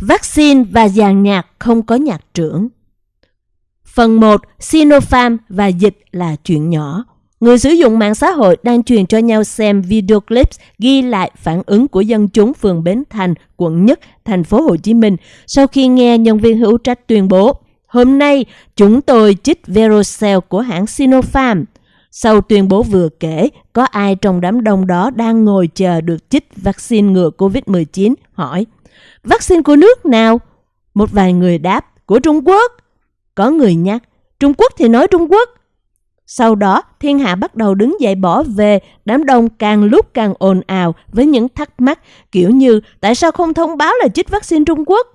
Vaccine và dàn nhạc không có nhạc trưởng. Phần 1. Sinopharm và dịch là chuyện nhỏ. Người sử dụng mạng xã hội đang truyền cho nhau xem video clips ghi lại phản ứng của dân chúng phường Bến Thành, quận Nhất, thành phố Hồ Chí Minh sau khi nghe nhân viên hữu trách tuyên bố Hôm nay, chúng tôi chích Verocell của hãng Sinopharm. Sau tuyên bố vừa kể, có ai trong đám đông đó đang ngồi chờ được chích vaccine ngừa COVID-19? Hỏi, vaccine của nước nào? Một vài người đáp, của Trung Quốc. Có người nhắc, Trung Quốc thì nói Trung Quốc. Sau đó, thiên hạ bắt đầu đứng dậy bỏ về, đám đông càng lúc càng ồn ào với những thắc mắc kiểu như tại sao không thông báo là chích vaccine Trung Quốc?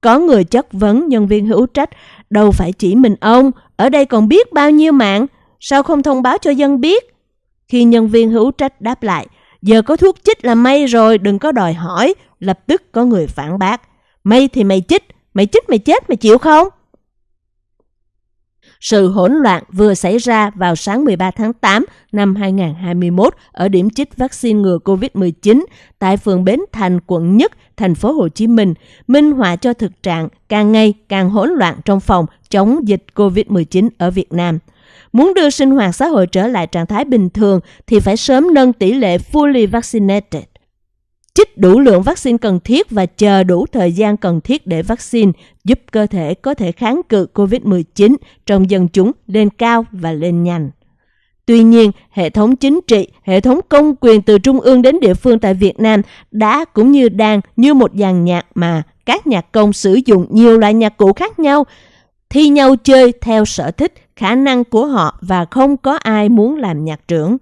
Có người chất vấn nhân viên hữu trách, đâu phải chỉ mình ông, ở đây còn biết bao nhiêu mạng, sao không thông báo cho dân biết? Khi nhân viên hữu trách đáp lại, giờ có thuốc chích là may rồi, đừng có đòi hỏi, lập tức có người phản bác. May thì mày chích, mày chích mày chết mày chịu không? Sự hỗn loạn vừa xảy ra vào sáng 13 tháng 8 năm 2021 ở điểm chích vaccine ngừa COVID-19 tại phường Bến Thành, quận Nhất, thành phố Hồ Chí Minh, minh họa cho thực trạng càng ngày càng hỗn loạn trong phòng chống dịch COVID-19 ở Việt Nam. Muốn đưa sinh hoạt xã hội trở lại trạng thái bình thường thì phải sớm nâng tỷ lệ fully vaccinated chích đủ lượng vaccine cần thiết và chờ đủ thời gian cần thiết để vaccine giúp cơ thể có thể kháng cự COVID-19 trong dân chúng lên cao và lên nhanh. Tuy nhiên, hệ thống chính trị, hệ thống công quyền từ trung ương đến địa phương tại Việt Nam đã cũng như đang như một dàn nhạc mà các nhạc công sử dụng nhiều loại nhạc cụ khác nhau, thi nhau chơi theo sở thích, khả năng của họ và không có ai muốn làm nhạc trưởng.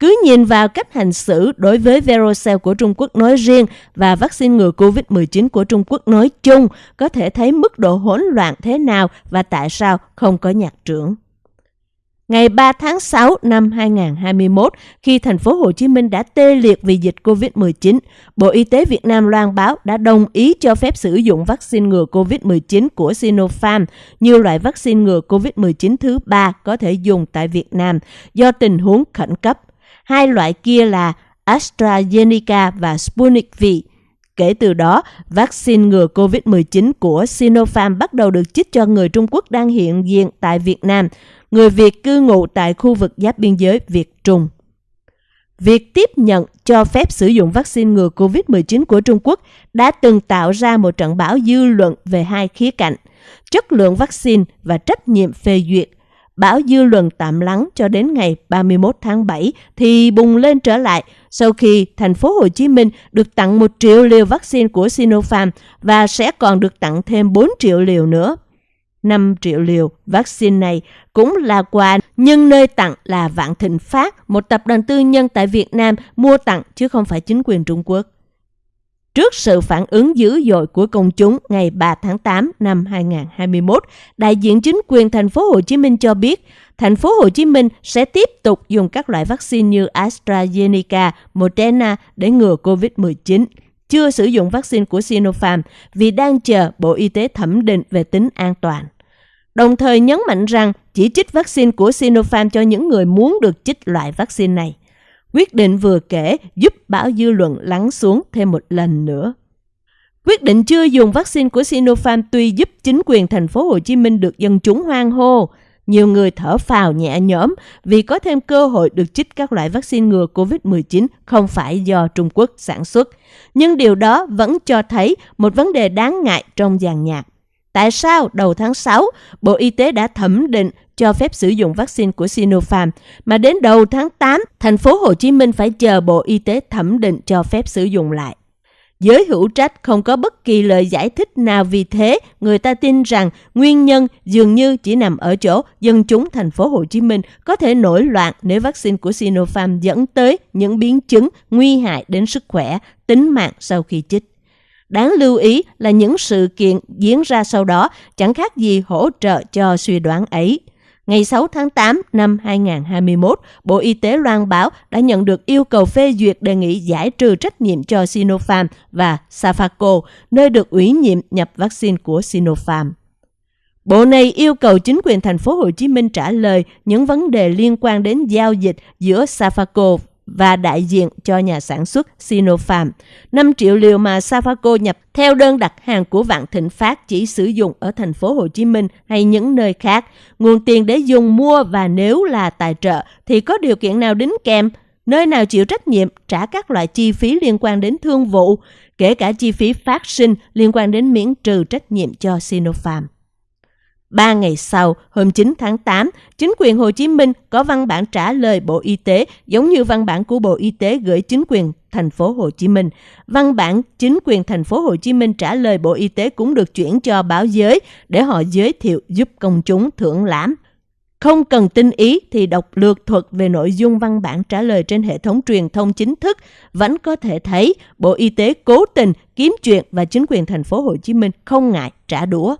Cứ nhìn vào cách hành xử đối với Verocell của Trung Quốc nói riêng và vaccine ngừa COVID-19 của Trung Quốc nói chung, có thể thấy mức độ hỗn loạn thế nào và tại sao không có nhạc trưởng. Ngày 3 tháng 6 năm 2021, khi thành phố Hồ Chí Minh đã tê liệt vì dịch COVID-19, Bộ Y tế Việt Nam loan báo đã đồng ý cho phép sử dụng vaccine ngừa COVID-19 của Sinopharm như loại vaccine ngừa COVID-19 thứ ba có thể dùng tại Việt Nam do tình huống khẩn cấp. Hai loại kia là AstraZeneca và Sputnik V. Kể từ đó, vaccine ngừa COVID-19 của Sinopharm bắt đầu được chích cho người Trung Quốc đang hiện diện tại Việt Nam, người Việt cư ngụ tại khu vực giáp biên giới Việt-Trung. Việc tiếp nhận cho phép sử dụng vaccine ngừa COVID-19 của Trung Quốc đã từng tạo ra một trận bão dư luận về hai khía cạnh, chất lượng vaccine và trách nhiệm phê duyệt Bão dư luận tạm lắng cho đến ngày 31 tháng 7 thì bùng lên trở lại sau khi thành phố Hồ Chí Minh được tặng 1 triệu liều vaccine của Sinopharm và sẽ còn được tặng thêm 4 triệu liều nữa. 5 triệu liều vaccine này cũng là quà nhưng nơi tặng là Vạn Thịnh Phát, một tập đoàn tư nhân tại Việt Nam mua tặng chứ không phải chính quyền Trung Quốc. Trước sự phản ứng dữ dội của công chúng ngày 3 tháng 8 năm 2021, đại diện chính quyền thành phố Hồ Chí Minh cho biết, thành phố Hồ Chí Minh sẽ tiếp tục dùng các loại vaccine như AstraZeneca, Moderna để ngừa COVID-19 chưa sử dụng vaccine của Sinopharm vì đang chờ Bộ Y tế thẩm định về tính an toàn. Đồng thời nhấn mạnh rằng chỉ trích vaccine của Sinopharm cho những người muốn được chích loại vaccine này. Quyết định vừa kể giúp bão dư luận lắng xuống thêm một lần nữa. Quyết định chưa dùng vaccine của Sinopharm tuy giúp chính quyền thành phố Hồ Chí Minh được dân chúng hoan hô, nhiều người thở phào nhẹ nhõm vì có thêm cơ hội được chích các loại vaccine ngừa COVID-19 không phải do Trung Quốc sản xuất. Nhưng điều đó vẫn cho thấy một vấn đề đáng ngại trong dàn nhạc. Tại sao đầu tháng 6, Bộ Y tế đã thẩm định cho phép sử dụng vaccine của Sinopharm, mà đến đầu tháng 8, thành phố Hồ Chí Minh phải chờ Bộ Y tế thẩm định cho phép sử dụng lại. Giới hữu trách không có bất kỳ lời giải thích nào vì thế, người ta tin rằng nguyên nhân dường như chỉ nằm ở chỗ dân chúng thành phố Hồ Chí Minh có thể nổi loạn nếu vaccine của Sinopharm dẫn tới những biến chứng nguy hại đến sức khỏe, tính mạng sau khi chích. Đáng lưu ý là những sự kiện diễn ra sau đó chẳng khác gì hỗ trợ cho suy đoán ấy. Ngày 6 tháng 8 năm 2021, Bộ Y tế loan báo đã nhận được yêu cầu phê duyệt đề nghị giải trừ trách nhiệm cho Sinopharm và Safaco, nơi được ủy nhiệm nhập vaccine của Sinopharm. Bộ này yêu cầu chính quyền thành phố Hồ Chí Minh trả lời những vấn đề liên quan đến giao dịch giữa Safaco và đại diện cho nhà sản xuất Sinopharm. 5 triệu liều mà Safaco nhập theo đơn đặt hàng của Vạn Thịnh Phát chỉ sử dụng ở thành phố Hồ Chí Minh hay những nơi khác. Nguồn tiền để dùng mua và nếu là tài trợ thì có điều kiện nào đính kèm? Nơi nào chịu trách nhiệm trả các loại chi phí liên quan đến thương vụ, kể cả chi phí phát sinh liên quan đến miễn trừ trách nhiệm cho Sinopharm. Ba ngày sau, hôm 9 tháng 8, chính quyền Hồ Chí Minh có văn bản trả lời Bộ Y tế giống như văn bản của Bộ Y tế gửi chính quyền thành phố Hồ Chí Minh. Văn bản chính quyền thành phố Hồ Chí Minh trả lời Bộ Y tế cũng được chuyển cho báo giới để họ giới thiệu giúp công chúng thưởng lãm. Không cần tin ý thì đọc lược thuật về nội dung văn bản trả lời trên hệ thống truyền thông chính thức vẫn có thể thấy Bộ Y tế cố tình kiếm chuyện và chính quyền thành phố Hồ Chí Minh không ngại trả đũa.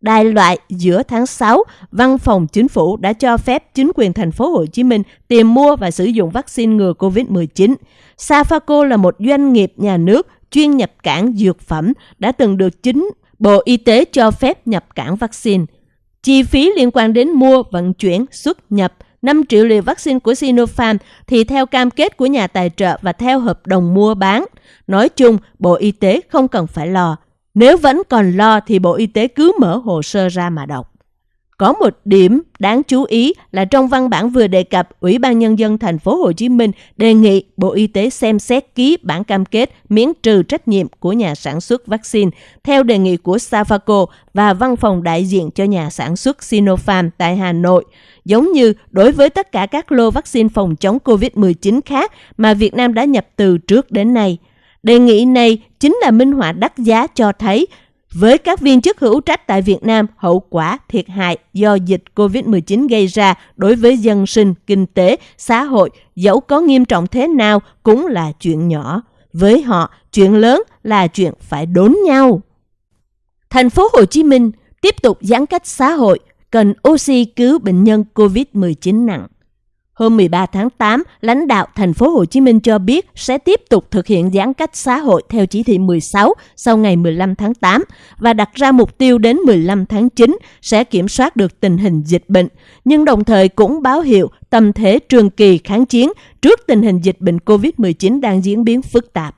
Đại loại giữa tháng 6, Văn phòng Chính phủ đã cho phép chính quyền thành phố Hồ Chí Minh tìm mua và sử dụng vaccine ngừa COVID-19. Safaco là một doanh nghiệp nhà nước chuyên nhập cảng dược phẩm đã từng được chính Bộ Y tế cho phép nhập cảng vaccine. Chi phí liên quan đến mua, vận chuyển, xuất nhập 5 triệu liều vaccine của Sinopharm thì theo cam kết của nhà tài trợ và theo hợp đồng mua bán. Nói chung, Bộ Y tế không cần phải lo. Nếu vẫn còn lo thì Bộ Y tế cứ mở hồ sơ ra mà đọc. Có một điểm đáng chú ý là trong văn bản vừa đề cập, Ủy ban nhân dân thành phố Hồ Chí Minh đề nghị Bộ Y tế xem xét ký bản cam kết miễn trừ trách nhiệm của nhà sản xuất vaccine theo đề nghị của Safaco và văn phòng đại diện cho nhà sản xuất Sinopharm tại Hà Nội, giống như đối với tất cả các lô vaccine phòng chống COVID-19 khác mà Việt Nam đã nhập từ trước đến nay. Đề nghị này chính là minh họa đắt giá cho thấy với các viên chức hữu trách tại Việt Nam, hậu quả thiệt hại do dịch COVID-19 gây ra đối với dân sinh, kinh tế, xã hội, dẫu có nghiêm trọng thế nào cũng là chuyện nhỏ. Với họ, chuyện lớn là chuyện phải đốn nhau. Thành phố Hồ Chí Minh tiếp tục giãn cách xã hội, cần oxy cứu bệnh nhân COVID-19 nặng. Hôm 13 tháng 8, lãnh đạo thành phố Hồ Chí Minh cho biết sẽ tiếp tục thực hiện giãn cách xã hội theo chỉ thị 16 sau ngày 15 tháng 8 và đặt ra mục tiêu đến 15 tháng 9 sẽ kiểm soát được tình hình dịch bệnh, nhưng đồng thời cũng báo hiệu tâm thế trường kỳ kháng chiến trước tình hình dịch bệnh COVID-19 đang diễn biến phức tạp.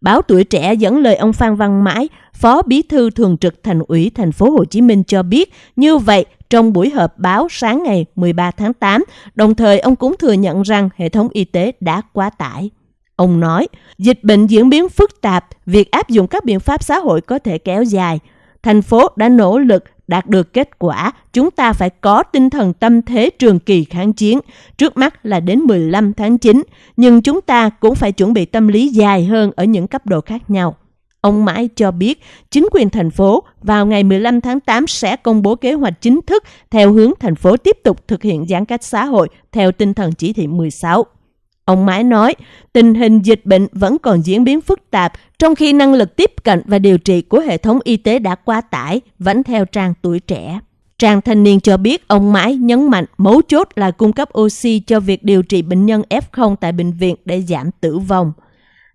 Báo Tuổi Trẻ dẫn lời ông Phan Văn Mãi, Phó Bí thư Thường trực Thành ủy Thành phố Hồ Chí Minh cho biết, như vậy trong buổi họp báo sáng ngày 13 tháng 8, đồng thời ông cũng thừa nhận rằng hệ thống y tế đã quá tải. Ông nói, dịch bệnh diễn biến phức tạp, việc áp dụng các biện pháp xã hội có thể kéo dài. Thành phố đã nỗ lực đạt được kết quả, chúng ta phải có tinh thần tâm thế trường kỳ kháng chiến, trước mắt là đến 15 tháng 9, nhưng chúng ta cũng phải chuẩn bị tâm lý dài hơn ở những cấp độ khác nhau. Ông Mãi cho biết chính quyền thành phố vào ngày 15 tháng 8 sẽ công bố kế hoạch chính thức theo hướng thành phố tiếp tục thực hiện giãn cách xã hội theo tinh thần chỉ thị 16. Ông Mãi nói, tình hình dịch bệnh vẫn còn diễn biến phức tạp, trong khi năng lực tiếp cận và điều trị của hệ thống y tế đã quá tải, vẫn theo trang tuổi trẻ. Trang thanh niên cho biết ông Mãi nhấn mạnh mấu chốt là cung cấp oxy cho việc điều trị bệnh nhân F0 tại bệnh viện để giảm tử vong.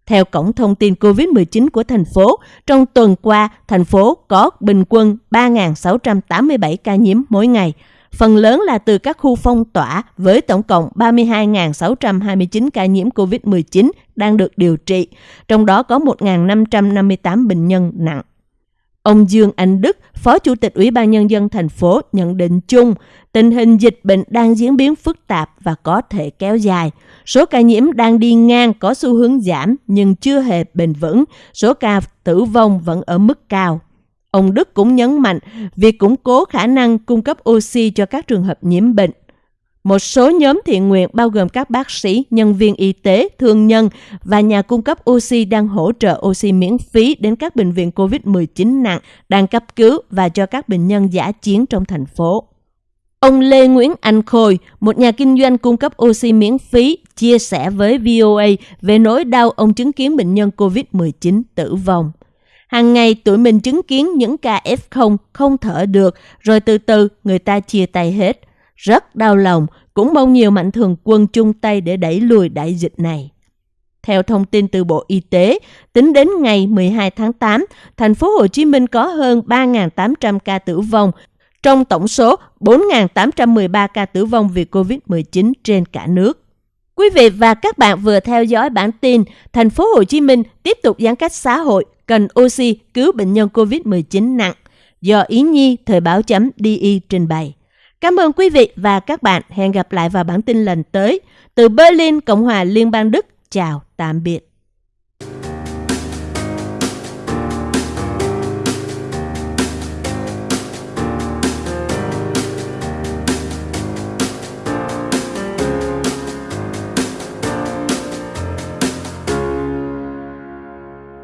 Theo cổng thông tin COVID-19 của thành phố, trong tuần qua, thành phố có bình quân 3.687 ca nhiễm mỗi ngày. Phần lớn là từ các khu phong tỏa với tổng cộng 32.629 ca nhiễm COVID-19 đang được điều trị, trong đó có 1.558 bệnh nhân nặng. Ông Dương Anh Đức, Phó Chủ tịch Ủy ban Nhân dân thành phố nhận định chung, tình hình dịch bệnh đang diễn biến phức tạp và có thể kéo dài. Số ca nhiễm đang đi ngang có xu hướng giảm nhưng chưa hề bền vững, số ca tử vong vẫn ở mức cao. Ông Đức cũng nhấn mạnh việc củng cố khả năng cung cấp oxy cho các trường hợp nhiễm bệnh một số nhóm thiện nguyện bao gồm các bác sĩ, nhân viên y tế, thương nhân và nhà cung cấp oxy đang hỗ trợ oxy miễn phí đến các bệnh viện COVID-19 nặng, đang cấp cứu và cho các bệnh nhân giả chiến trong thành phố. Ông Lê Nguyễn Anh Khôi, một nhà kinh doanh cung cấp oxy miễn phí, chia sẻ với VOA về nỗi đau ông chứng kiến bệnh nhân COVID-19 tử vong. Hàng ngày tụi mình chứng kiến những ca F0 không thở được, rồi từ từ người ta chia tay hết. Rất đau lòng, cũng mong nhiều mạnh thường quân chung tay để đẩy lùi đại dịch này. Theo thông tin từ Bộ Y tế, tính đến ngày 12 tháng 8, thành phố Hồ Chí Minh có hơn 3.800 ca tử vong, trong tổng số 4.813 ca tử vong vì COVID-19 trên cả nước. Quý vị và các bạn vừa theo dõi bản tin Thành phố Hồ Chí Minh tiếp tục giãn cách xã hội, cần oxy cứu bệnh nhân COVID-19 nặng do Ý Nhi Thời báo chấm DI trình bày. Cảm ơn quý vị và các bạn. Hẹn gặp lại vào bản tin lần tới. Từ Berlin, Cộng hòa Liên bang Đức. Chào, tạm biệt.